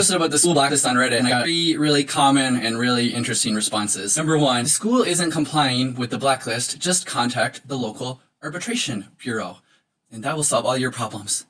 posted about the school blacklist on Reddit and I got three really common and really interesting responses. Number one, the school isn't complying with the blacklist, just contact the local arbitration bureau and that will solve all your problems.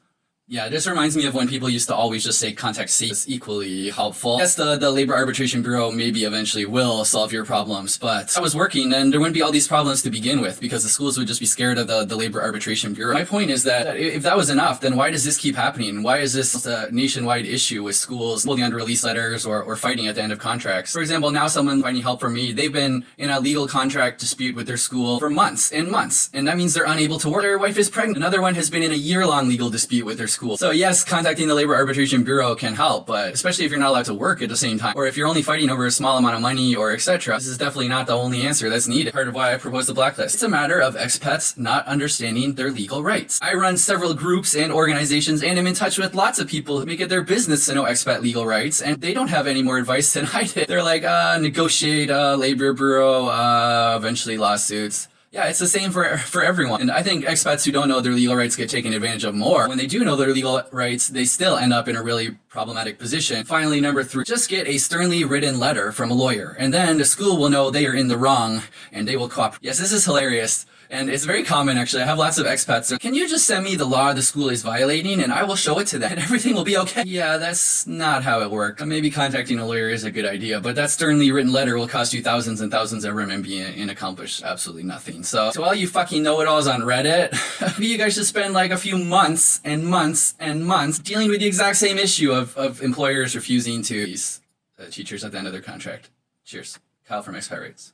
Yeah, this reminds me of when people used to always just say contact C is equally helpful. Yes, the, the Labor Arbitration Bureau maybe eventually will solve your problems, but I was working and there wouldn't be all these problems to begin with because the schools would just be scared of the, the Labor Arbitration Bureau. My point is that if that was enough, then why does this keep happening? Why is this a nationwide issue with schools holding under release letters or, or fighting at the end of contracts? For example, now someone finding help from me, they've been in a legal contract dispute with their school for months and months, and that means they're unable to work. Their wife is pregnant. Another one has been in a year-long legal dispute with their school. So yes, contacting the Labor Arbitration Bureau can help, but especially if you're not allowed to work at the same time, or if you're only fighting over a small amount of money or etc. This is definitely not the only answer that's needed. Part of why I proposed the blacklist. It's a matter of expats not understanding their legal rights. I run several groups and organizations and am in touch with lots of people who make it their business to know expat legal rights, and they don't have any more advice than I did. They're like, uh, negotiate, uh, Labor Bureau, uh, eventually lawsuits. Yeah, it's the same for for everyone. And I think expats who don't know their legal rights get taken advantage of more. When they do know their legal rights, they still end up in a really problematic position. Finally, number three, just get a sternly written letter from a lawyer. And then the school will know they are in the wrong and they will cooperate. Yes, this is hilarious. And it's very common actually. I have lots of expats. So can you just send me the law the school is violating and I will show it to them and everything will be okay? Yeah, that's not how it works. Maybe contacting a lawyer is a good idea, but that sternly written letter will cost you thousands and thousands of RMB and accomplish absolutely nothing. So to all you fucking know-it-alls on Reddit, maybe you guys should spend like a few months and months and months dealing with the exact same issue of, of employers refusing to use uh, teachers at the end of their contract. Cheers. Kyle from Expat Rates.